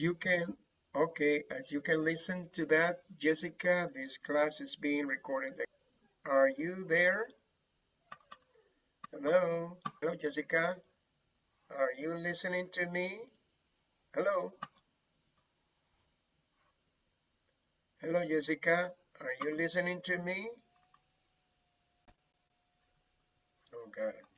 you can okay as you can listen to that Jessica this class is being recorded. Are you there? Hello? Hello Jessica? Are you listening to me? Hello? Hello Jessica? Are you listening to me? Oh God.